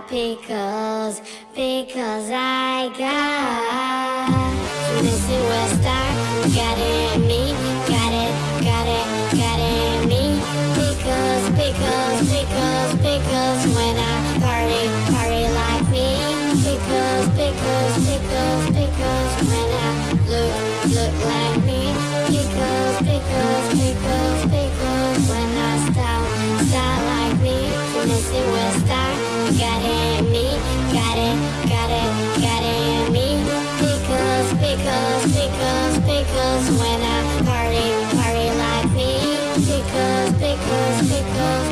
pickles, because I got Missing West Star, got it in me, got it, got it, got it in me. Pickles, pickles, pickles, pickles, when I party, party like me. Pickles, pickles, pickles, pickles, when I look, look like me. Pickles, pickles, pickles, pickles, when I style, style like me. Missing West Star. Because, because, because when I party, party like me Because, because, because